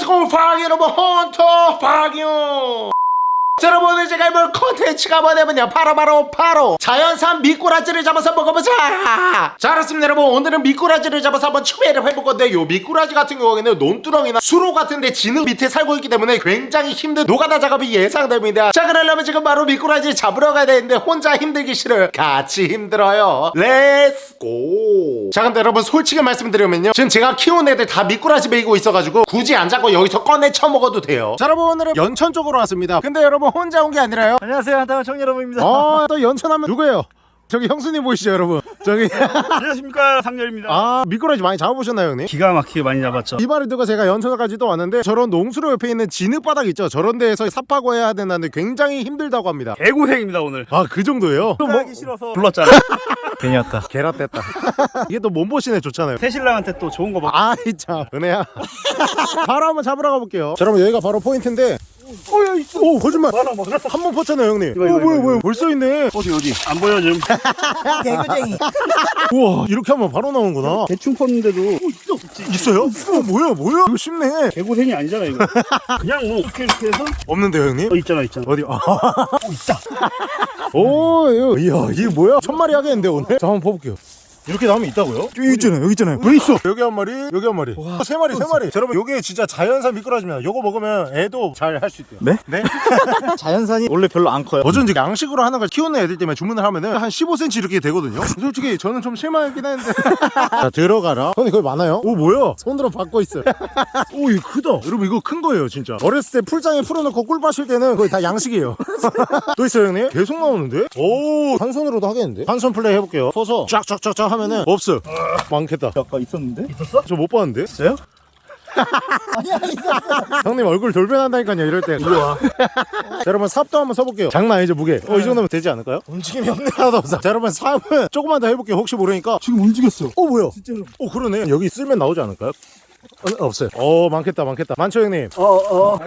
안녕하세요 팡 여러분 헌터 팡이요 자, 여러분 오늘 제가 해볼 컨텐츠가 뭐냐면요. 바로바로 바로. 자연산 미꾸라지를 잡아서 먹어보자. 자 그렇습니다 여러분. 오늘은 미꾸라지를 잡아서 한번 추배를 해볼 건데 요 미꾸라지 같은 경우에는 논두렁이나 수로 같은데 진흙 밑에 살고 있기 때문에 굉장히 힘든 노가다 작업이 예상됩니다. 자 그러려면 지금 바로 미꾸라지 잡으러 가야 되는데 혼자 힘들기 싫어요. 같이 힘들어요. let's go 자 근데 여러분 솔직히 말씀드리면요. 지금 제가 키운 애들 다 미꾸라지 먹이고 있어가지고 굳이 안 잡고 여기서 꺼내 쳐먹어도 돼요. 자 여러분 오늘은 연천 쪽으로 왔습니다. 근데 여러분 혼자 온 게 아니라요 안녕하세요 한타원 청 여러분입니다 어, 또 연천하면 누구예요? 저기 형수님 보이시죠, 여러분? 저기 안녕하십니까 상렬입니다 아 미꾸라지 많이 잡아보셨나요, 형님? 기가 막히게 많이 잡았죠 이 말을 듣고 제가 연천까지 또 왔는데 저런 농수로 옆에 있는 진흙바닥 있죠? 저런 데에서 삽하고 해야 된다는데 굉장히 힘들다고 합니다. 개고생입니다 오늘 아 그 정도예요? 또 뭐? 하기 싫어서 불렀잖아 괜히 왔다 개라 뗐다. 이게 또 몸보신에 좋잖아요. 새신랑한테 또 좋은 거 먹. 아이 참 은혜야. 바로 한번 잡으러 가볼게요. 자, 여러분 여기가 바로 포인트인데. 어야 있어. 오 거짓말. 하나 먹으라 한번 퍼쳤네요, 형님. 이거, 이거, 오 뭐야 뭐야. 벌써 있네. 어디 어디 안 보여 지금 개구쟁이 우와 이렇게 하면 바로 나오는구나. 대충 펐는데도 있어 요? 어 뭐야 뭐야? 이거 쉽네. 개고생이 아니잖아 이거 그냥 뭐 이렇게 이렇게 해서 없는데요, 형님? 어 있잖아 있잖아 어디? 아. 오, 이거, 이야, 이게 뭐야? 천 마리 하겠는데 오늘? 자, 한번 봐볼게요. 이렇게 나오면 있다고요? 여기 있잖아요, 여기 있잖아요. 왜 있어? 여기 한 마리, 여기 한 마리. 와, 세 마리, 세 마리. 자, 여러분, 요게 진짜 자연산 미꾸라지입니다. 요거 먹으면 애도 잘 할 수 있대요. 네? 네? 자연산이 원래 별로 안 커요 어쩐지 양식으로 하는 걸 키우는 애들 때문에 주문을 하면은 한 15cm 이렇게 되거든요. 솔직히 저는 좀 실망하긴 했는데. 자, 들어가라. 형님, 거기 많아요? 오, 뭐야? 손으로 받고 있어요. 오, 이거 크다. 여러분, 이거 큰 거예요, 진짜. 어렸을 때 풀장에 풀어놓고 꿀 마실 때는 거의 다 양식이에요. 또 있어요, 형님? 계속 나오는데? 오, 한 손으로도 하겠는데? 한 손 플레이 해볼게요. 서서 쫙쫙쫙쫙 하면은 없어. 많겠다. 아까 있었는데 있었어? 저 못 봤는데? 있어요? 아니야 있었어 형님 얼굴 돌변한다니까요, 이럴 때. 우와. 자, 여러분, 삽도 한번 써볼게요. 장난 아니죠, 무게? 어, 이 정도면 되지 않을까요? 움직임이 없네, 하나도 없어. 자, 여러분, 삽은 조금만 더 해볼게요. 혹시 모르니까. 지금 움직였어 어, 뭐야? 진짜로 어, 그러네. 여기 쓸면 나오지 않을까요? 어, 없어요. 어, 많겠다, 많겠다. 많죠, 형님? 어어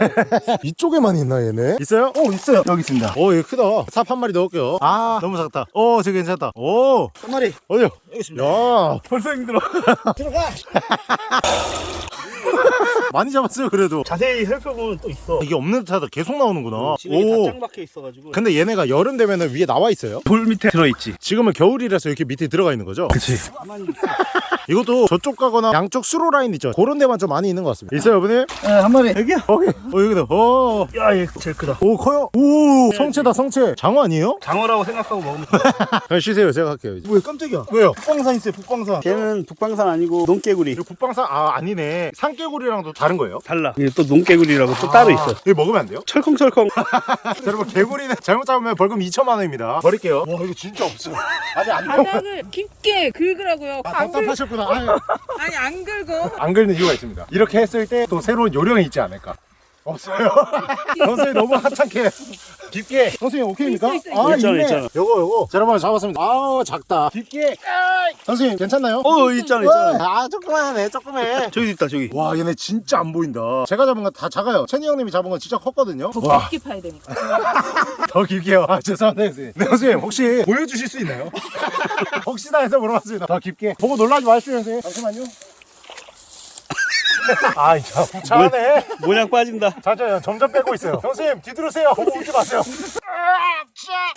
이쪽에만 있나, 얘네? 있어요? 어 있어요 여기 있습니다 오, 이거 크다. 삽 한 마리 넣을게요. 아, 너무 작다. 오, 저기 괜찮다. 오, 한 마리 어디요? 여기 있습니다 야, 벌써 힘들어 들어가 많이 잡았어요, 그래도. 자세히 살펴보면 또 있어 이게 없는 듯하다 계속 나오는구나. 지금 오. 다짱 박혀 있어가지고 근데 얘네가 여름 되면은 위에 나와 있어요. 돌 밑에 들어있지 지금은 겨울이라서 이렇게 밑에 들어가 있는 거죠. 그치 이것도 저쪽 가거나 양쪽 수로 라인 있죠. 그런 데만 좀 많이 있는 것 같습니다. 있어요, 여러분들? 네한 마리 여기야 오케이. 어, 여기다. 어. 야얘 제일 크다 오, 커요. 오, 성체다, 성체. 장어 아니에요? 장어라고 생각하고 먹으면 그냥 쉬세요. 제가 할게요. 이제. 뭐야 깜짝이야 왜요? 북방산 있어요 북방산 걔는 북방산 아니고 농개구리 국방산, 아, 아니네. 산개구리랑도 다른 거예요? 달라 이게 또 농개구리라고 또 따로 있어 이거 먹으면 안 돼요? 철컹철컹 자, 여러분, 개구리는 잘못 잡으면 벌금 2천만 원입니다. 버릴게요. 와, 이거 진짜 없어. 아니, 안 돼. 바닥을 깊게 긁으라고요. 아, 안 긁, 답답하셨구나. 아니 안 긁어. 안 긁는 이유가 있습니다. 이렇게 했을 때 또 새로운 요령이 있지 않을까? 없어요. 선생님 너무 하찮게 깊게. 선생님 오케이입니까? 있어, 있어, 아 있잖아, 있네. 있잖아. 요거 요거. 자, 여러분 잡았습니다. 아우 작다. 깊게. 선생님 괜찮나요? 어 있잖아 있잖아 아 조그만해 조그매. 저기 있다 저기 와 얘네 진짜 안 보인다. 제가 잡은 건 다 작아요. 채니 형님이 잡은 건 진짜 컸거든요. 더 와, 깊게 파야 되니까. 더 길게요. 아 죄송합니다 선생님. 네 선생님 혹시 보여주실 수 있나요? 혹시나 해서 물어봤습니다. 더 깊게. 보고 놀라지 마십시오 선생님. 잠시만요. 아, 야, 부차하네. 모양 빠진다 자자 점점 빼고 있어요. 선생님 뒤들으세요. 보고 울지 마세요.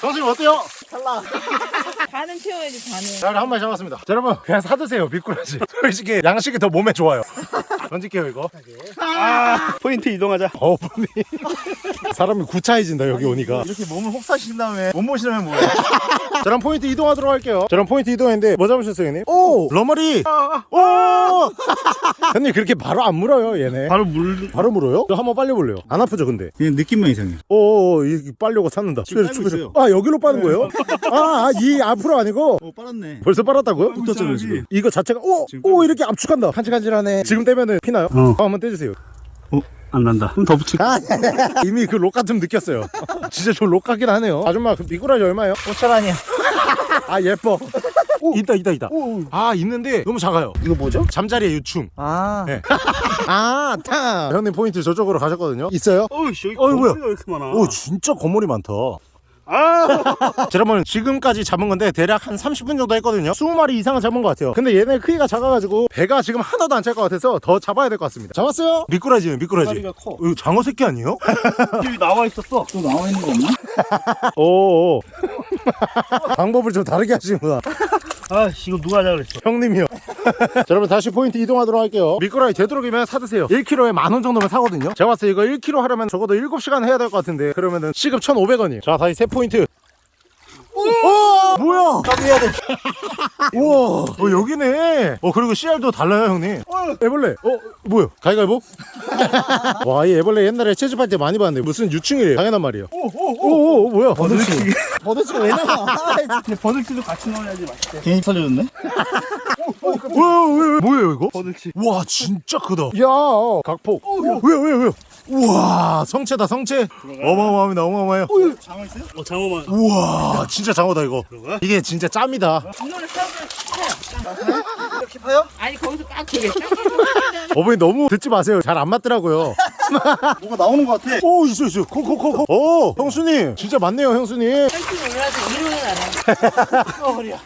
선생님 어때요? 반은 채워야지 반은. 자, 우리 한 마리 잡았습니다. 자, 여러분 그냥 사드세요 미꾸라지. 솔직히 양식이 더 몸에 좋아요. 던질게요 이거. 아 포인트 이동하자 어분이 사람이 구차해진다 여기 오니까. 이렇게 몸을 혹사신 다음에 못 모시려면 뭐야 저랑 포인트 이동하도록 할게요. 저랑 포인트 이동했는데 뭐 잡으셨어요, 형님? 오! 러머리! 오! 형님 그렇게 바로 안 물어요, 얘네. 바로 물 바로 물어요? 저 한번 빨려볼래요. 안 아프죠, 근데? 그냥 느낌만 이상해 오오오, 이 빨려고 찾는다. 지금 빨고. 아, 여기로 빠는 거예요? 아, 아, 이 앞으로 아니고? 어 빨았네 벌써 빨았다고요? 붙었잖아요 지금 이거 자체가, 오! 지금 오, 이렇게 압축한다. 간질간질하네. 지금 떼면은 피나요? 어. 아, 한번 떼주세요. 안 난다 좀더 붙여 아, 이미 그 록가 좀 느꼈어요. 진짜 저 록가긴 하네요. 아줌마, 그 미꾸라지 얼마예요? 5천 원이야 아, 예뻐. 오, 있다, 있다, 있다. 아, 있는데 너무 작아요. 이거 뭐죠? 잠자리에 유충. 아 네. 아, 타. 형님 포인트 저쪽으로 가셨거든요. 있어요? 어이씨 여기 어이, 뭐야? 왜 이렇게 많아 오, 진짜 거물이 많다. 아 자, 여러분 지금까지 잡은 건데 대략 한 30분 정도 했거든요 20마리 이상은 잡은 것 같아요 근데 얘네 크기가 작아가지고 배가 지금 하나도 안 찰 것 같아서 더 잡아야 될 것 같습니다 잡았어요? 미꾸라지요 미꾸라지 다리가 커 이거 장어 새끼 아니에요? 여기 나와 있었어 또 나와 있는 거 없나? 오오 방법을 좀 다르게 하시는구나 아 이거 누가 하자 그랬어? 형님이요. 자, 여러분 다시 포인트 이동하도록 할게요. 미꾸라지 되도록이면 사드세요. 1kg에 만 원 정도면 사거든요. 제가 봤을 때 이거 1kg 하려면 적어도 7시간 해야 될 것 같은데 그러면은 시급 1,500원이에요. 자 다시 새 포인트 오! 뭐야? 해야 돼. 우와. 어 여기네. 어 그리고 씨알도 달라요 형님. 애벌레. 어 뭐야? 가위가위보? 와 이 애벌레 옛날에 채집할 때 많이 봤는데 무슨 유충이래요? 당연한 말이에요. 오 오오. 뭐야? 버들치. 버들치가 왜 나와? 근데 버들치도 같이 넣어야지 맛있대 괜히 살려줬네? 왜왜 뭐예요 이거? 버들치 와 진짜 크다. 야. 각폭. 왜요 왜요 왜요 우와 성체다 성체. 어마어마합니다 어마어마해요. 장어 있어요? 어 장어만. 우와 진짜 장어다 이거. 들어가? 이게 진짜 짬이다. 쳐요. 이렇게 파요? 아니 거기서 딱 되게. 딱 어머니 너무 듣지 마세요. 잘 안 맞더라고요 뭐가 나오는 거 같아. 오 있어 있어. 코코코코. 오 형수님. 진짜 많네요 형수님. 헬스 올라서 이러는 안 해.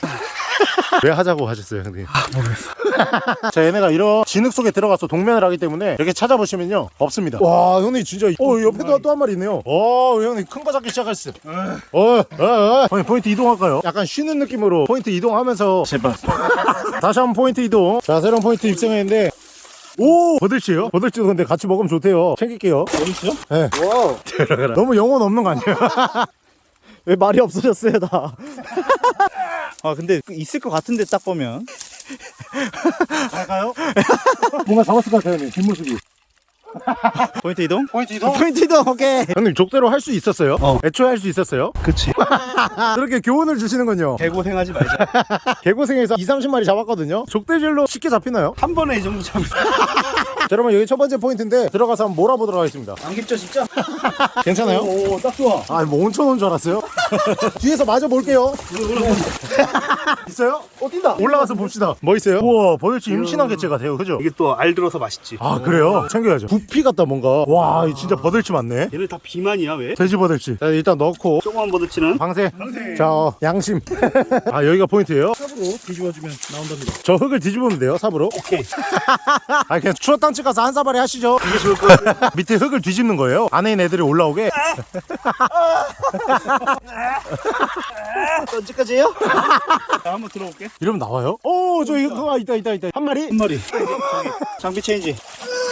왜 하자고 하셨어요 형님? 모르겠어. 자 얘네가 이런 진흙 속에 들어가서 동면을 하기 때문에 이렇게 찾아보시면요 없습니다. 와 형님 진짜 어 옆에도 또 한 마리 있네요. 어 형님 큰 거 잡기 시작했어 어, 어, 어. 형님 포인트 이동할까요? 약간 쉬는 느낌으로 포인트 이동하면서. 제발. 다시 한번 포인트 이동. 자 새로운 포인트 입성했는데 오 버들치요? 버들치도 근데 같이 먹으면 좋대요 챙길게요 버들치요? 와. 너무 영혼 없는 거 아니에요? 왜 말이 없어졌어요, 다. 아, 근데 그 있을 것 같은데 딱 보면. 갈까요? 뭔가 잡았을 것 같아요 형님 뒷모습이 포인트 이동? 포인트 이동? 포인트 이동, 오케이. 형님 족대로 할 수 있었어요? 어. 애초에 할 수 있었어요? 그치 그렇게 교훈을 주시는군요 개고생하지 말자 개고생에서 2, 30마리 잡았거든요 족대질로 쉽게 잡히나요? 한 번에 이 정도 자, 여러분 여기 첫 번째 포인트인데 들어가서 한번 몰아보도록 하겠습니다 안 깊죠, 진짜? 괜찮아요? 오, 딱 좋아. 아니 뭐 온천 온 줄 알았어요? 뒤에서 마저 볼게요 있어요? 어, 뛴다. 올라가서 봅시다 뭐 있어요? 우와 버들치 임신한 개체 같아요 그죠? 이게 또 알 들어서 맛있지 아 그래요? 챙겨야죠 부피 같다 뭔가. 와 이거 진짜 버들치 맞네. 얘네 다 비만이야 왜? 돼지 버들치. 자 일단 넣고. 조그만 버들치는? 방생 자 어, 양심. 아 여기가 포인트예요? 삽으로 뒤집어주면 나온답니다. 저 흙을 뒤집으면 돼요 삽으로? 오케이. 아 그냥 추어 땅집 가서 한 사발이 하시죠. 이게 좋을 것 같아 밑에 흙을 뒤집는 거예요? 안에 있는 애들이 올라오게? 언제까지예요? 자 한번 들어볼게. 이러면 나와요? 오 저기 그거 있다 있다 있다. 한 마리? 한 마리. 장비 체인지.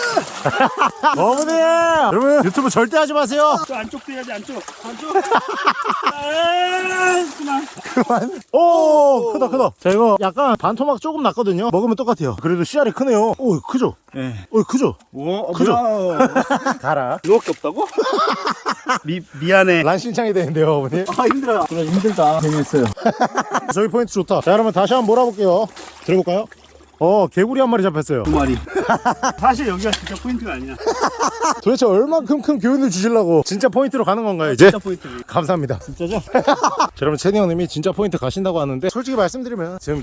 어머니! 여러분 유튜브 절대 하지 마세요. 저 안쪽도 해야지 안쪽. 안쪽? 아 그만. 그만. 오 크다 크다. 자 이거 약간 반토막 조금 났거든요. 먹으면 똑같아요. 그래도 씨알이 크네요. 오 크죠? 예. 오 크죠? 오 그죠? 뭐야. 가라. 이거밖에 없다고? 미, 미안해. 만신창이 되는데요 어머니. 아 힘들어요 그래, 힘들다. 재밌어요. 저기 포인트 좋다. 자 여러분 다시 한번 몰아볼게요? 들어볼까요? 어 개구리 한 마리 잡혔어요. 두 마리. 사실 여기가 진짜 포인트가 아니야. 도대체 얼만큼 큰 교훈을 주시려고 진짜 포인트로 가는 건가요 이제? 진짜 포인트. 감사합니다. 진짜죠? 자, 여러분 채니 형님이 진짜 포인트 가신다고 하는데 솔직히 말씀드리면 지금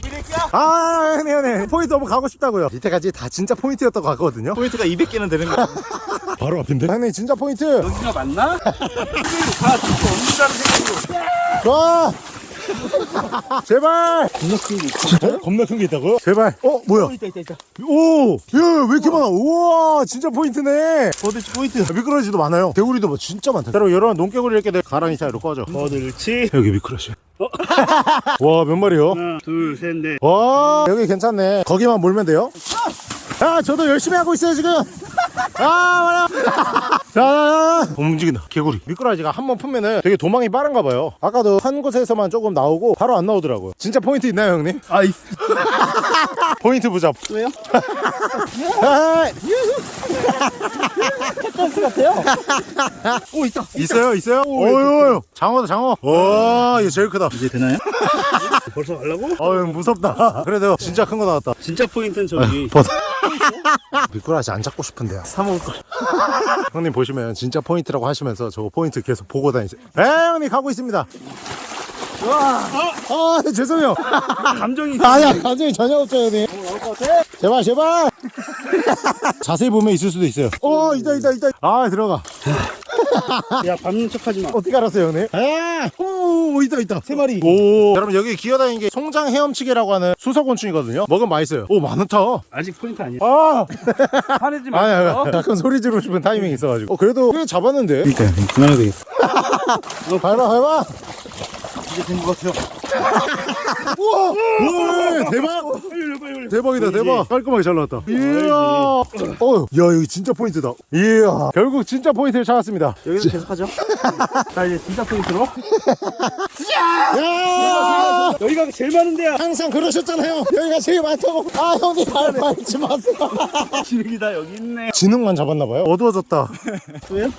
아 형님 형님 포인트 너무 가고 싶다고요. 밑에까지 다 진짜 포인트였다고 하거든요. 포인트가 200개는 되는 거야. 바로 앞인데? 형님 진짜 포인트. 여기가 맞나? 다 듣고 없는다는 생각으로 좋아 제발! 겁나 큰게 진짜? 겁나 큰 게 있다고요? 제발. 어 뭐야? 있다 있다 있다. 오 야 왜 이렇게 많아? 우와 진짜 포인트네. 버들치 포인트. 미꾸라지도 많아요. 개구리도 뭐 진짜 많다. 여러분 이런 농개구리 이렇게 돼 가랑이 사이로 꺼져. 버들치 여기 미꾸라지 와 몇 마리요? 하나 둘 셋 넷. 와 여기 괜찮네. 거기만 몰면 돼요 아 저도 열심히 하고 있어요 지금. 아 말아 자 움직인다 개구리. 미꾸라지가 한 번 풀면은 되게 도망이 빠른가 봐요. 아까도 한 곳에서만 조금 나오고 바로 안 나오더라고요. 진짜 포인트 있나요 형님? 아 있, 포인트 부잡. 왜요? 아, 댄스 같아요. 오, 있다. 있어요 있어요? 오유 장어다 장어. 와 이거 제일 크다. 이제 되나요? 벌써 가려고? 어유 무섭다. 그래도 진짜 큰 거 나왔다. 진짜 포인트는 저기. 버섯 미꾸라지 안 잡고 싶은데요. 사먹을 걸. 형님 보시면 진짜 포인트라고 하시면서 저 포인트 계속 보고 다니세요. 에 형님 가고 있습니다. 아 네, 죄송해요. 감정이 아니야 감정이 전혀 없죠 형님 제발 제발 자세히 보면 있을 수도 있어요 어 있다 있다 있다 아 들어가 야 밟는 척하지 마. 어떻게 알았어요 형님? 아! 오 있다 있다 세 마리 오 여러분 여기 기어다니는 게 송장 헤엄치게라고 하는 수서곤충이거든요 먹으면 맛있어요 오 많다 아직 포인트 아니야. 아! 화내지 아니 마. 아니 가끔 소리 지르고 싶은 타이밍이 있어가지고 어 그래도 꽤 잡았는데 그러니까 그만해도 되겠어. 어, 밟아 밟아 이제 된 것 같아요. 우와 우와 대박 대박이다 대박. 깔끔하게 잘 나왔다. 이야. 어, 야 여기 진짜 포인트다. 이야. 결국 진짜 포인트를 찾았습니다. 여기서 계속하죠. 자 이제 진짜 포인트로. 야! 여기가 제일 많은 데야. 항상 그러셨잖아요. 여기가 제일 많다고. 아 형님 발 밟지 마세요. 지능이다 여기 있네. 지능만 잡았나봐요. 어두워졌다. 왜요?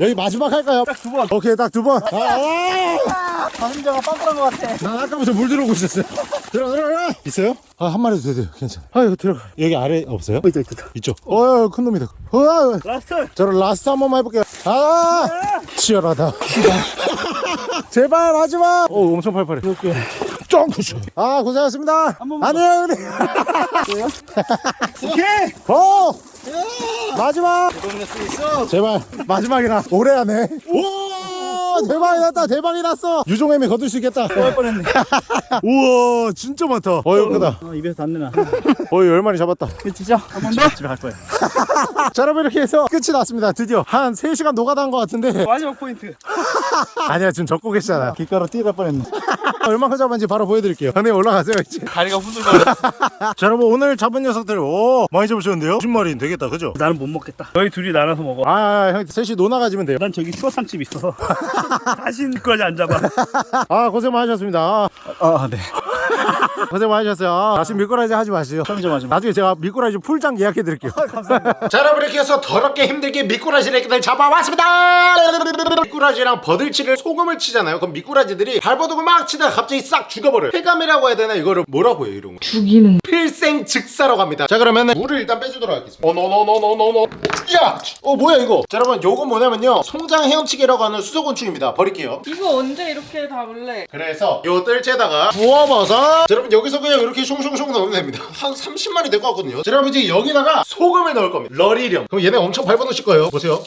여기 마지막 할까요? 딱 두 번. 오케이 딱 두 번 아, 아! 장화가 빵꾸난 것 같아. 난 아까부터 물 들어오고 있었어요 들어 들어 들어 있어요? 아 한 마리도 돼요 괜찮아 아 이거 들어가 여기 아래 없어요? 있다 있다. 있죠 어, 큰 놈이다 어, last. 저를 last 한 번만 해볼게요 아 치열하다 제발 하지 마 오 엄청 팔팔해 이렇게. 쫑쿠쇼 아 고생하셨습니다 번만 안녕 형님 오케이. 어 마지막. 제발 마지막이라 오래 하네 오 대박이 났다 대박이 났어 유종애미 거둘 수 있겠다 할 뻔했네. 우와 진짜 많다 어이 크다 어, 입에서 담내나. 어이 열 마리 잡았다 그치죠? 한 번 더? 집에 갈 거야. 자 여러분 이렇게 해서 끝이 났습니다 드디어 한 3시간 노가다 한 것 같은데 마지막 포인트. 아니야 지금 적고 계시잖아 길가로 뛰어갈 뻔했네. 얼마큼 잡았는지 바로 보여드릴게요 형님 올라가세요 이제 다리가 후들거려. 자 여러분 오늘 잡은 녀석들 오 많이 잡으셨는데요 10마리는 되겠다 그죠? 나는 못 먹겠다. 너희 둘이 나눠서 먹어. 아형 셋이 노나 가지면 돼요 난 저기 추어탕집 있어서 다시 거지 안 잡아. 아 고생 많으셨습니다 아 네. 고생 많으셨어요. 다시 미꾸라지 하지 마시죠 편의점 하지 마. 나중에 제가 미꾸라지 풀장 예약해 드릴게요. 감사합니다. 자 여러분 이렇게 해서 더럽게 힘들게 미꾸라지를 잡아왔습니다. 미꾸라지랑 버들치를 소금을 치잖아요. 그럼 미꾸라지들이 발버둥을 막 치다가 갑자기 싹 죽어버려요. 폐감이라고 해야 되나? 이거를 뭐라고 해요 이런 거 죽이는. 필생 즉사라고 합니다. 자 그러면은 물을 일단 빼주도록 하겠습니다. 어노노노노노노. 야! 어 뭐야 이거? 자 여러분 요건 뭐냐면요. 송장헤엄치게라고 하는 수서곤충입니다. 버릴게요. 이거 언제 이렇게 담을래? 그래서 요 뜰채에다가 부어버섯. 자, 여러분 여기서 그냥 이렇게 숑숑숑 넣으면 됩니다. 한 30마리 될것 같거든요. 자, 여러분 이제 여기다가 소금을 넣을 겁니다. 러리령. 그럼 얘네 엄청 밟아놓으실 거예요. 보세요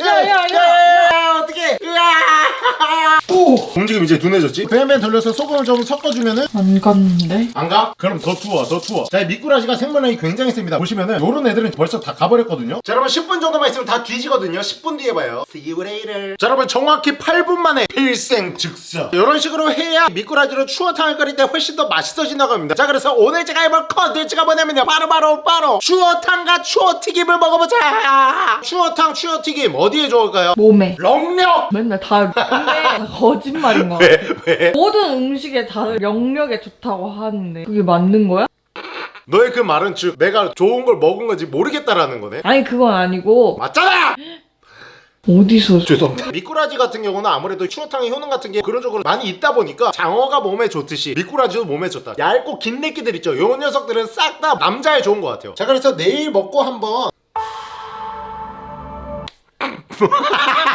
야야야야 어떡해. 으아. 오. 움직임 이제 둔해졌지? 뱀뱀 돌려서 소금을 좀 섞어주면은 안 갔는데? 안 가? 그럼 더 투하 더 투하. 자 미꾸라지가 생물량이 굉장히 셉니다. 보시면은 요런 애들은 벌써 다 가버렸거든요. 자 여러분 10분 정도만 있으면 다 뒤지거든요. 10분 뒤에 봐요. See you later. 자 여러분 정확히 8분 만에 필생 즉사 이런 식으로 해야 미꾸라지로 추어탕을 끓일 때 훨씬 더 맛있어진다고 합니다. 자 그래서 오늘 제가 해볼 컨텐츠가 뭐냐면요. 바로바로 바로 추어탕과 추어튀김을 먹어보자 추어탕 추어튀김 어디에 좋을까요? 몸에 렁력 맨날 다 근데 다 거짓말인 거 같아 왜? 모든 음식에 다 영력에 좋다고 하는데 그게 맞는 거야? 너의 그 말은 즉 내가 좋은 걸 먹은 건지 모르겠다라는 거네 아니 그건 아니고 맞잖아! 어디서 죄송합니다. 미꾸라지 같은 경우는 아무래도 추어탕의 효능 같은 게 그런 쪽으로 많이 있다 보니까 장어가 몸에 좋듯이 미꾸라지도 몸에 좋다. 얇고 긴 내끼들 있죠. 요 녀석들은 싹 다 남자에 좋은 것 같아요. 자 그래서 내일 먹고 한번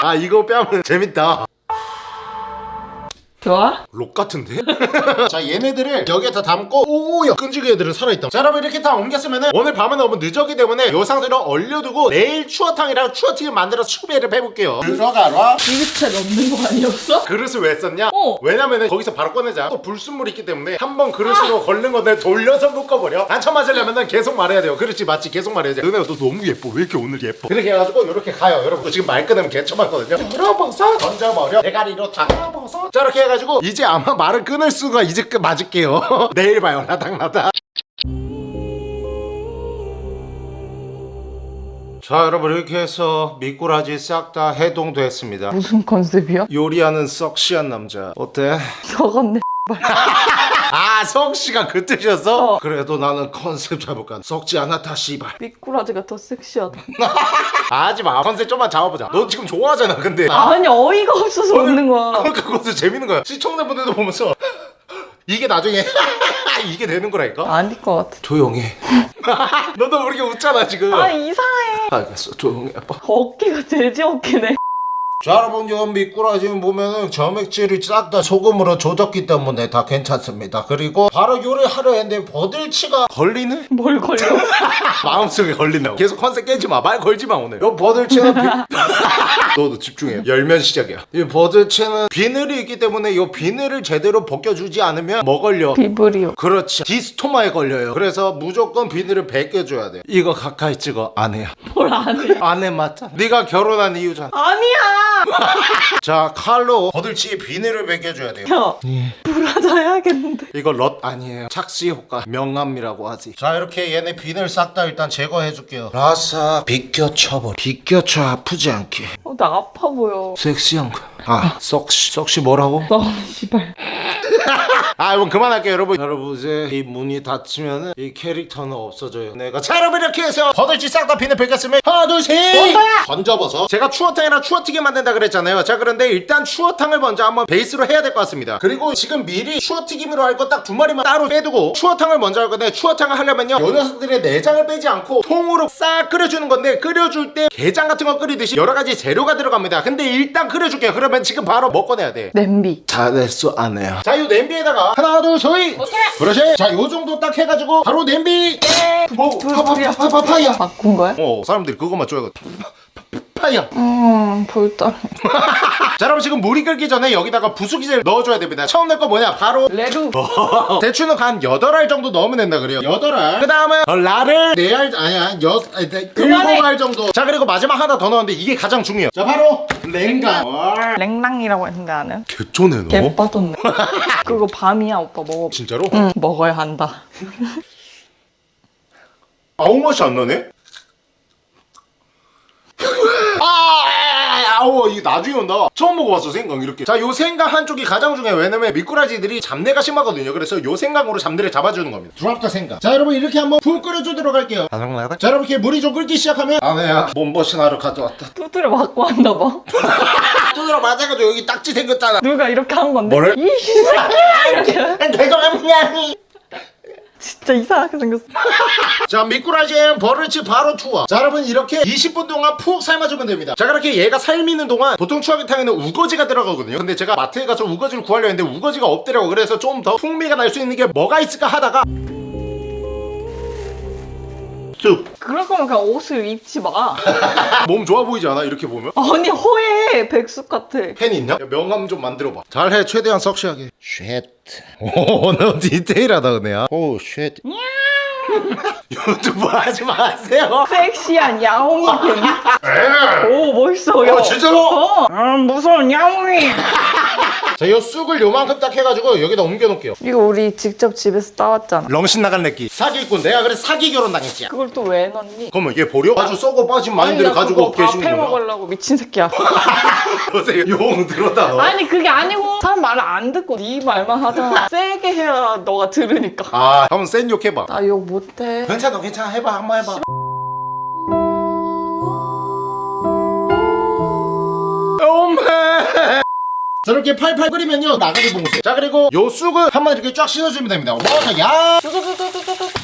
아 이거 빼면 재밌다. 좋아? 록 같은데? 자 얘네들을 여기에 다 담고 오야 끈질기 애들은 살아있다. 자 여러분 이렇게 다 옮겼으면 오늘 밤은 너무 늦었기 때문에 요 상태로 얼려두고 내일 추어탕이랑 추어튀김 만들어서 추배를 해볼게요. 들어가라 이렇게 넣는 거 아니었어? 그릇을 왜 썼냐? 어. 왜냐면은 거기서 바로 꺼내자. 또 불순물이 있기 때문에 한 번 그릇으로 걸른 건데 돌려서 묶어버려. 단쳐 맞으려면은 계속 말해야 돼요. 그렇지 맞지? 계속 말해야지 은혜야 너 너무 예뻐. 왜 이렇게 오늘 예뻐? 그렇게 해가지고 이렇게 가요. 여러분 지금 말 끊으면 개처맞거든요. 들어버섯 던져버려. 대가리로 닭버섯 자 이렇게 해가지고 이제 아마 말을 끊을 수가 이제 끝 맞을게요. 내일 봐요 나닥나닥 자 여러분 이렇게 해서 미꾸라지 싹 다 해동됐습니다. 무슨 컨셉이야? 요리하는 썩시한 남자. 어때? 저건네 아 썩시가 그 뜻이었어? 어. 그래도 나는 컨셉 잡을까 썩지 않았다 씨발. 미꾸라지가 더 섹시하다. 아, 하지마. 컨셉 좀만 잡아보자. 너 지금 좋아하잖아 근데. 아니 어이가 없어서 웃는 거야. 그러니까 그것도 재밌는 거야. 시청자분들도 보면서 이게 나중에 이게 되는 거라니까? 아닐 것 같아. 조용해. 너도 모르게 웃잖아 지금. 아 이상해. 알겠어. 조용해 아빠 어깨가 돼지 어깨네 자 여러분 요 미꾸라지 보면은 점액질이 싹 다 소금으로 조졌기 때문에 다 괜찮습니다. 그리고 바로 요리 하려 했는데 버들치가 걸리네? 뭘 걸려? 마음속에 걸린다고. 계속 컨셉 깨지 마 말 걸지 마 오늘. 요 버들치는 비... 너도 집중해. 열면 시작이야. 이 버들치는 비늘이 있기 때문에 요 비늘을 제대로 벗겨주지 않으면 뭐 걸려? 비브리오. 그렇지. 디스토마에 걸려요. 그래서 무조건 비늘을 벗겨줘야 돼. 이거 가까이 찍어. 아내야. 뭘 아니야? 아내 맞자 네가 결혼한 이유잖아. 아니야! 자 칼로 버들치 비늘을 벗겨줘야 돼요. 야, 브라자 해야겠는데. 이거 럿 아니에요. 착시 효과 명암이라고 하지. 자 이렇게 얘네 비늘 싹 다 일단 제거해 줄게요. 라사 비껴쳐버려. 비껴쳐 아프지 않게. 어, 나 아파 보여. 섹시한 거아 썩시 썩시 뭐라고? 너는 씨발. 아 여러분 그만할게요 여러분. 여러분 이제 이 문이 닫히면은 이 캐릭터는 없어져요. 내가 자 여러분 이렇게 해서 버들치 싹다 비늘 벗겼으면 하나 둘셋! 던져버서 제가 추어탕이랑 추어튀기 만든 다 그랬잖아요. 자 그런데 일단 추어탕을 먼저 한번 베이스로 해야 될 것 같습니다. 그리고 지금 미리 추어튀김으로 할 거 딱 두 마리만 따로 빼두고 추어탕을 먼저 할 건데 추어탕을 하려면요. 요 녀석들의 내장을 빼지 않고 통으로 싹 끓여주는 건데 끓여줄 때 게장 같은 거 끓이듯이 여러 가지 재료가 들어갑니다. 근데 일단 끓여줄게요. 그러면 지금 바로 먹어내야 돼. 냄비. 잘했어 안 해요 자이 냄비에다가 하나 둘 서이. 그렇지. 자요 정도 딱 해가지고 바로 냄비. 뭐 파파파파파야 바꾼 거야? 어 사람들이 그것만 줘야 파야 음, 볼따. 자 여러분 지금 물이 끓기 전에 여기다가 부수기를 넣어줘야 됩니다 처음 넣을 거 뭐냐 바로 레루. 대추는 한 8알 정도 넣으면 된다 그래요 8알 그 다음에 라를 4알 아니야 6, 아니, 7알 정도 자 그리고 마지막 하나 더 넣었는데 이게 가장 중요해요 자 바로 와, 랭랑이라고 했는데 나는. 개쩌네 너 개 빠졌네. 그거 밤이야, 오빠 먹어. 진짜로? 응, 먹어야 한다. 아무 맛이 안 나네? 아, 아우 이거 나중에 온다. 처음 먹어봤어 생강 이렇게. 자 요 생강 한쪽이 가장 중요해. 왜냐면 미꾸라지들이 잡내가 심하거든요. 그래서 요 생강으로 잡내를 잡아주는 겁니다. 드랍더 생강. 자 여러분 이렇게 한번 푹 끓여주도록 할게요. 자 여러분 이렇게 물이 좀 끓기 시작하면 아내야. 몸보신하러 가져왔다. 두드려 맞고 한다 봐. 두드러 맞아가지고 여기 딱지 생겼잖아. 누가 이렇게 한 건데? 뭐를? 이 새끼야! 이렇게. 죄송합니다 진짜 이상하게 생겼어. 자 미꾸라지 and 버들치 바로 투하 자 여러분 이렇게 20분 동안 푹 삶아주면 됩니다. 자 그렇게 얘가 삶이는 동안 보통 추어탕에는 우거지가 들어가거든요. 근데 제가 마트에 가서 우거지를 구하려 했는데 우거지가 없더라고 그래서 좀 더 풍미가 날 수 있는 게 뭐가 있을까 하다가 쑥 그럴 거면 그냥 옷을 입지 마. 몸 좋아 보이지 않아 이렇게 보면 아니, 허해. 백숙 같아. 팬 있냐? 야, 명함 좀 만들어봐 잘해 최대한 섹시하게 shit 오 너 디테일하다 은혜야 오 shit. 유튜브 하지 마세요 섹시한 야옹이 뱀. 오, 멋있어. 야. 어 진짜로? 어, 아, 무서운 야옹이. 자, 이 쑥을 요만큼 딱 해가지고 여기다 옮겨놓을게요. 이거 우리 직접 집에서 따왔잖아. 렁신 나간 내끼. 사기꾼. 내가 그래 사기 결혼 당했지. 그걸 또 왜 넣니? 그러면 얘 버려? 아주 썩어 빠진 마인드를 가지고 밥해 거야. 먹으려고 미친 새끼야. 보세요. 용 들었다 너. 아니 그게 아니고 사람 말을 안 듣고 네 말만 하잖아. 세게 해야 너가 들으니까. 아, 한번 센 욕 해봐. 나 욕 못해. 괜찮아, 괜찮아. 해봐, 한번 해봐. 엄마. 저렇게 팔팔 끓이면요 나가리 봉쇄 자 그리고 요 쑥을 한번 이렇게 쫙 씻어주면 됩니다. 와야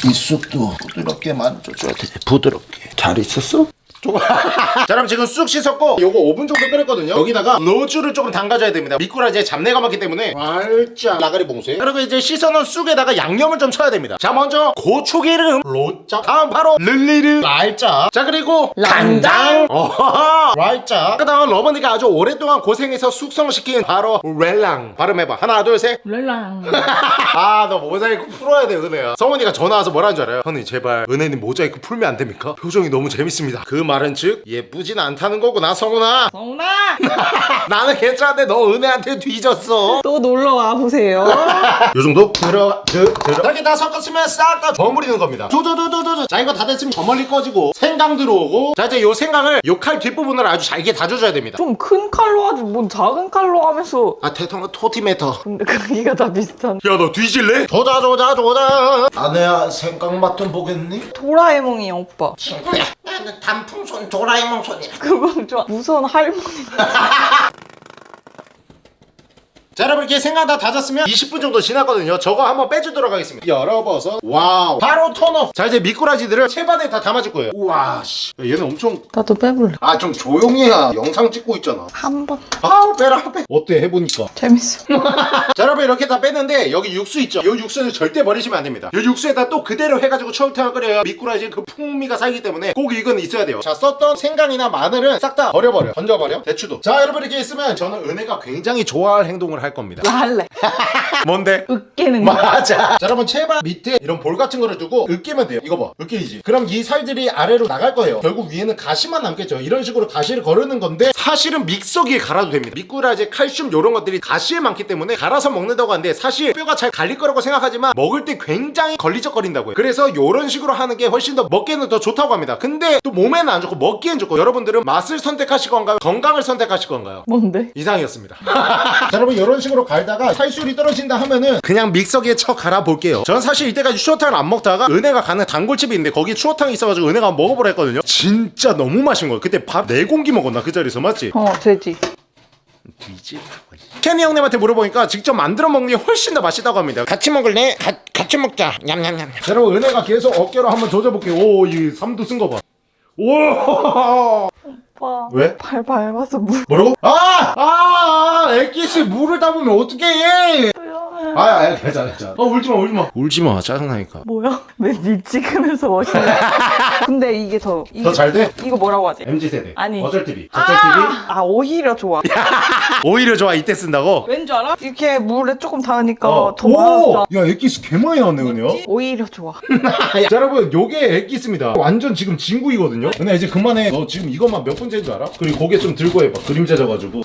이 쑥도 부드럽게 만져줘야 돼. 부드럽게. 잘 있었어? 좋아 자 그럼 지금 쑥 씻었고 요거 5분 정도 끓였거든요. 여기다가 노주를 조금 담가줘야 됩니다. 미꾸라지에 잡내가 많기 때문에. 살짝. 나가리 봉쇄. 그리고 이제 씻어놓은 쑥에다가 양념을 좀 쳐야 됩니다. 자 먼저 고추기름 로짜 다음 바로 릴리르 말짜 자 그리고 간장. 어허허. 말짜 그 다음 러버니가 아주 오랫동안 고생해서 숙성시킨 바로 렐랑. 발음해봐. 하나 둘셋. 랄랑. 아너 모자이크 풀어야 돼 은혜야. 성훈이가 전화 와서 뭐라는 줄 알아요? 형님 제발 은혜님 모자이크 풀면 안 됩니까? 표정이 너무 재밌습니다. 그 말은 즉 예쁘진 않다는 거구나 성훈아 성훈아! 나는 괜찮은데 너 은혜한테 뒤졌어 또 놀러 와 보세요. 요 정도? 들어가 드, 들어 이렇게 다 섞었으면 싹 다 버무리는 겁니다 두두두두두 자 이거 다 됐으면 저 멀리 꺼지고 생강 들어오고 자 이제 요 생강을 요 칼 뒷부분을 아주 잘게 다져줘야 됩니다 좀 큰 칼로 하지 뭔 작은 칼로 하면서. 아 대통령 토티메터 근데 크기가 다 비슷한. 야 너 뒤질래? 조자 조자 조자 아내야 생강 맛 좀 보겠니? 도라에몽이야 오빠. 친구야 나는 단풍 손 도라에몽 손이라 그건 좋아. 무서운 할머니. 자 여러분 이렇게 생강 다 다졌으면 20분 정도 지났거든요. 저거 한번 빼주도록 하겠습니다. 열어봐서 wow. 바로 turn off 자 이제 미꾸라지들을 채반에 다 담아줄 거예요. 우와 씨. 야, 얘는 엄청 나도 빼볼래. 아 좀 조용히 해야 영상 찍고 있잖아. 한 번. 아우 빼라 빼. 어때? 해보니까. 재밌어. 자 여러분 이렇게 다 뺐는데 여기 육수 있죠? 이 육수는 절대 버리시면 안 됩니다. 이 육수에다 또 그대로 해가지고 추어탕을 끓여야 미꾸라지 그 풍미가 살기 때문에 꼭 이건 있어야 돼요. 자 썼던 생강이나 마늘은 싹 다 버려버려. 던져버려. 대추도. 자 여러분 이렇게 있으면 저는 은혜가 굉장히 좋아할 행동을 할 겁니다 나 할래. 뭔데? 으깨는 거. 맞아 자 여러분 채반 밑에 이런 볼 같은 거를 두고 으깨면 돼요 이거 봐 으깨이지 그럼 이 살들이 아래로 나갈 거예요 결국 위에는 가시만 남겠죠 이런 식으로 가시를 거르는 건데 사실은 믹서기에 갈아도 됩니다 미꾸라지 칼슘 이런 것들이 가시에 많기 때문에 갈아서 먹는다고 하는데 사실 뼈가 잘 갈릴 거라고 생각하지만 먹을 때 굉장히 걸리적거린다고요 그래서 이런 식으로 하는 게 훨씬 더 먹기에는 더 좋다고 합니다 근데 또 몸에는 안 좋고 먹기엔 좋고 여러분들은 맛을 선택하실 건가요? 건강을 선택하실 건가요? 뭔데? 이상이었습니다. 자, 여러분 이런 식으로 갈다가 살술이 떨어진다 하면은 그냥 믹서기에 쳐 갈아 볼게요. 전 사실 이때까지 추어탕을 안 먹다가 은혜가 가는 단골집이 있는데 거기 추어탕이 있어가지고 은혜가 먹어보라 했거든요. 진짜 너무 맛있는 거예요. 그때 밥네 공기 먹었나 그 자리에서 맞지? 어, 돼지. 뒤지. 케니 형님한테 물어보니까 직접 만들어 먹는 게 훨씬 더 맛있다고 합니다. 같이 먹을래? 가, 같이 먹자. 냠냠냠. 자, 여러분 은혜가 계속 어깨로 한번 조져볼게요. 오, 이 삼두 쓴 거 봐. 오. 오빠. 왜? 발 밟아서 물. 뭐라고? 아! 아! 아! 액기스 물을 담으면 어떻게 해? 아, 아, 괜찮아, 괜찮아. 어, 울지 마, 울지 마. 울지 마, 짜증나니까. 뭐야? 왜니 찍으면서 멋있네. 근데 이게 더. 더 잘 돼? 이거 뭐라고 하지? MZ 세대. 아니. 어쩔 TV. 저쩔 TV. 아, 아, 오히려 좋아. 오히려 좋아, 이때 쓴다고. 왠 줄 알아? 이렇게 물에 조금 닿으니까 어. 더 많았어. 야, 액기스 개 많이 나왔네, 은혜요. 오히려 좋아. 자, 여러분, 요게 액기스입니다. 완전 지금 진국이거든요. 은혜 이제 그만해. 너 지금 이것만 몇 번째인 줄 알아? 그리고 고개 좀 들고 해봐. 그림자 져가지고.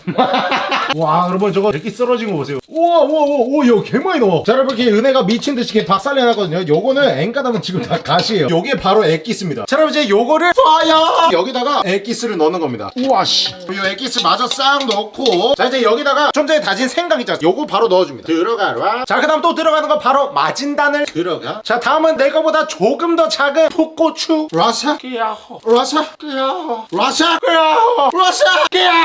와, 여러분 저거 액기스 떨어진 거 보세요. 우와, 우와, 우와, 우와, 개 많이 넣어. 자, 여러분, 이렇게 은혜가 미친 듯이 이렇게 박살내놨거든요. 요거는 엔간하면 지금 다 가시예요. 요게 바로 액기스입니다. 자, 여러분 이제 요거를 파야 여기다가 액기스를 넣는 겁니다. 우와, 씨. 요 액기스 마저 싹 넣고. 자, 이제 여기다가 좀 전에 다진 생강 있잖아. 요거 바로 넣어줍니다. 들어가라. 자, 그 다음 또 들어가는 거 바로 다진 마늘 들어가. 자, 다음은 내 거보다 조금 더 작은 풋고추. 라사. 끼야호. 라사. 끼야호. 라사. 끼야호. 라사. 끼야호.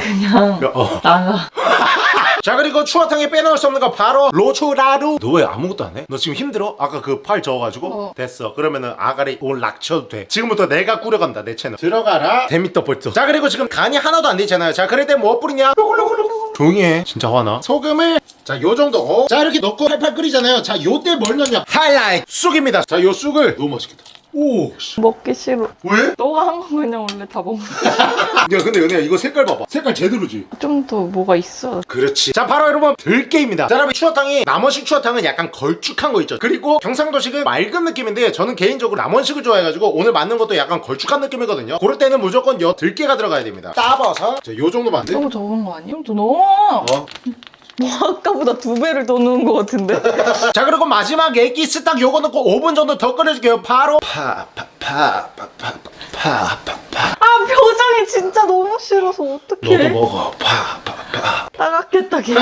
그냥 어. 나가. 자 그리고 추어탕에 빼놓을 수 없는 거 바로 로초라루. 너 왜 아무것도 안 해? 너 지금 힘들어? 아까 그 팔 저어가지고? 됐어. 그러면은 아가리 오늘 락쳐도 돼. 지금부터 내가 꾸려간다 내 채널. 들어가라. 데미터 볼트. 자 그리고 지금 간이 하나도 안 되잖아요. 자 그럴 때뭐 뿌리냐? 조용히 해. 진짜 화나. 소금을. 자 요정도. 어. 자 이렇게 넣고 팔팔 끓이잖아요. 자 요때 뭘 넣냐? 하이라이트. 쑥입니다. 자 요 쑥을. 너무 맛있겠다 오 씨. 먹기 싫어. 왜? 너가 한 거 그냥 원래 다 먹는. 야 근데 은혜야 이거 색깔 봐봐 색깔 제대로지 좀 더 뭐가 있어. 그렇지 자 바로 여러분 들깨입니다 자 여러분 추어탕이 남원식 추어탕은 약간 걸쭉한 거 있죠 그리고 경상도식은 맑은 느낌인데 저는 개인적으로 남원식을 좋아해가지고 오늘 만든 것도 약간 걸쭉한 느낌이거든요 그럴 때는 무조건 여 들깨가 들어가야 됩니다 따봐서 자, 요 정도만 돼? 너무 적은 거 아니야? 좀 너무. 어? 뭐 아까보다 두 배를 더 넣은 거 같은데. 자 그리고 마지막 액기스 딱 요거 넣고 5분 정도 더 끓여줄게요 바로 파파파파파파파 아 표정이 진짜 너무 싫어서 어떡해. 먹어. 파 파 파. 따갑겠다 걔.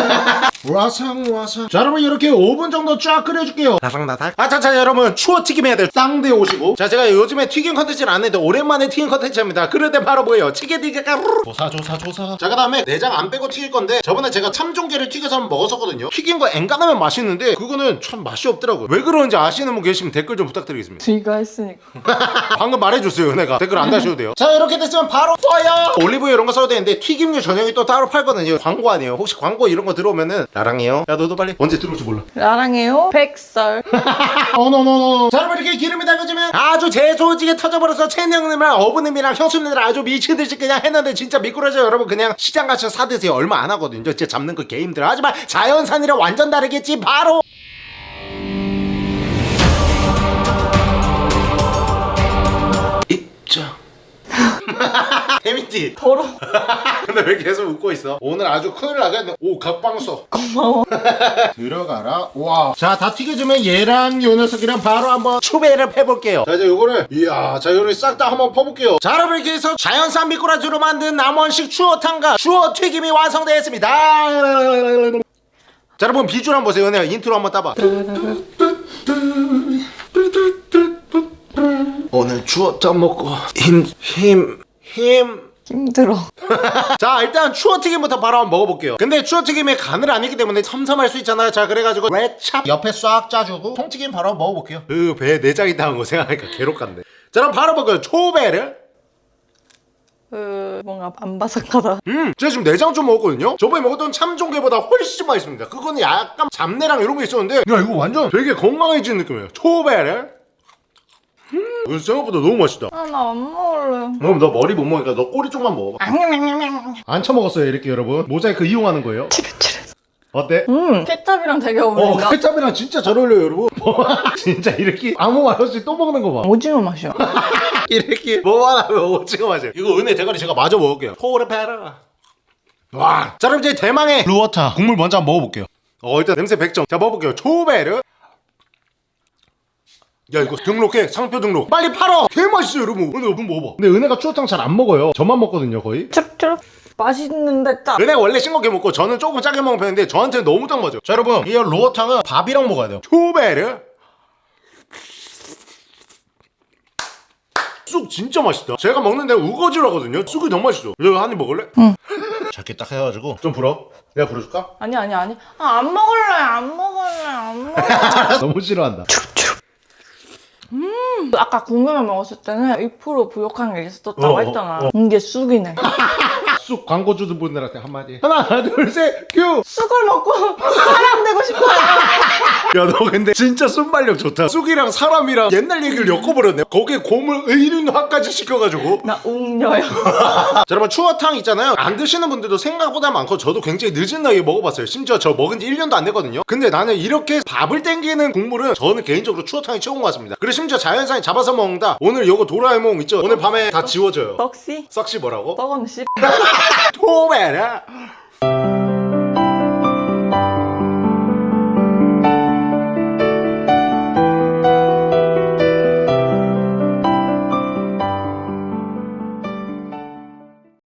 와상 와상. 자 여러분 이렇게 5분 정도 쫙 끓여줄게요. 바삭바삭 아 자 자 여러분. 추어 튀김 해야 돼 쌍대 오시고. 자 제가 요즘에 튀김 컨텐츠를 안 했는데 오랜만에 튀김 컨텐츠입니다. 그럴 때 바로 뭐예요 찌개튀기가 조사 조사 조사. 자 그 다음에 내장 안 빼고 튀길 건데 저번에 제가 참종개를 튀겨서 한번 먹었었거든요. 튀긴 거 앵간하면 맛있는데 그거는 참 맛이 없더라고요. 왜 그런지 아시는 분 계시면 댓글 좀 부탁드리겠습니다. 네가 했으니까. 방금 말해줬어요 은혜가. 댓글 안 다셔도 돼요. 자 이렇게 됐으면 바로 파야 올리브유 이런 거 써도 되는데 튀김류 전용이 또 따로 팔거든요. 광고 아니에요? 혹시 광고 이런 거 들어오면은 나랑해요. 야 너도 빨리 언제 들어올지 몰라. 나랑해요. 백설. 어너너너. 자 여러분 이렇게 기름이 달궈지면 아주 재소지게 터져버려서 채영님이랑 어부님이랑 형수님들 아주 미치듯이 그냥 했는데 진짜 미꾸라지 여러분 그냥 시장 가서 사드세요. 얼마 안 하거든요. 진짜 잡는 거개 힘들어 하지만 자연산이랑 완전 다르겠지. 바로 재밌지? 더러. 근데 왜 계속 웃고 있어? 오늘 아주 큰일 나겠네. 오, 각방서. 고마워. 들어가라. 와. 자, 다 튀겨주면 얘랑 요 녀석이랑 바로 한번 추배를 해볼게요. 자, 이제 요거를, 이야, 자, 요를 싹 다 한번 퍼볼게요. 자, 여러분, 이렇게 해서 자연산 미꾸라지로 만든 남원식 추어탕과 추어 튀김이 완성되었습니다. 자, 여러분, 비주얼 한번 보세요. 은혜야, 인트로 한번 따봐. 오늘 추어탕 먹고 힘, 힘, 힘. 힘들어. 자 일단 추어튀김부터 바로 한번 먹어볼게요. 근데 추어튀김에 간을 안 했기 때문에 심심할 수 있잖아요. 자 그래가지고 케찹? 옆에 싹 짜주고 통튀김 바로 한번 먹어볼게요. 그배 내장이 닿은 거 생각하니까 괴롭긴 한데. 자 그럼 바로 먹어요. 초배를 그 뭔가 안 바삭하다. 음 제가 지금 내장 좀 먹었거든요. 저번에 먹었던 참종개보다 훨씬 맛있습니다. 그거는 약간 잡내랑 이런 게 있었는데 야 이거 완전 되게 건강해지는 느낌이에요. 초배를 음 이거 생각보다 너무 맛있다 아 나 안 먹을래. 그럼 너 머리 못 먹으니까 너 꼬리 쪽만 먹어봐 안 처먹었어요 이렇게 여러분 모자이크 이용하는 거예요 어때? 음 케찹이랑 되게 어, 어울린다. 케찹이랑 진짜 잘 어울려요, 여러분. 진짜 이렇게 아무 말 없이 또 먹는 거 봐. 오징어 맛이야. 이렇게 뭐만 하면 오징어 맛이에요. 이거 은혜 대가리 제가 마저 먹을게요. 포르페라. 와. 자, 그럼 이제 대망의 루어타 국물 먼저 한번 먹어볼게요. 어, 일단 냄새 100점. 자, 먹어볼게요. 초베르. 야 이거 등록해. 상표 등록. 빨리 팔어. 개 맛있어요 여러분. 은혜 한번 먹어봐. 근데 은혜가 추어탕 잘 안 먹어요. 저만 먹거든요 거의. 쭈룩쭈룩. 맛있는데 짜. 은혜가 원래 싱겁게 먹고 저는 조금 짜게 먹는 편인데 저한테는 너무 딱 맞아요. 자 여러분. 이 로어탕은 밥이랑 먹어야 돼요. 초베르. 쑥 진짜 맛있다. 제가 먹는 데는 우거지라거든요. 쑥이 너무 맛있어. 이거 한입 먹을래? 응. 작게 딱 해가지고. 좀 불어. 내가 불어줄까? 아니 아니 아니. 아 안 먹을래 안 먹을래 안 먹을래. 너무 싫어한다 아까 국물만 먹었을 때는 2% 부족한 게 있었다고 어, 어, 했잖아. 이게 쑥이네. 쑥 광고 주는 분들한테 한마디 하나 둘셋큐 쑥을 먹고 사람 되고 싶어요. 야 너 근데 진짜 순발력 좋다. 쑥이랑 사람이랑 옛날 얘기를 엮어버렸네. 거기에 고물 의륜화까지 시켜가지고. 나 웅녀야. 자 여러분 추어탕 있잖아요. 안 드시는 분들도 생각보다 많고 저도 굉장히 늦은 나이에 먹어봤어요. 심지어 저 먹은 지 1년도 안 됐거든요. 근데 나는 이렇게 밥을 땡기는 국물은 저는 개인적으로 추어탕이 최고인 것 같습니다. 그리고 심지어 자연산이 잡아서 먹는다. 오늘 요거 도라에몽 있죠? 오늘 밤에 다 지워져요. 덕시? 썩시 뭐라고? 떡은 씨. 토메라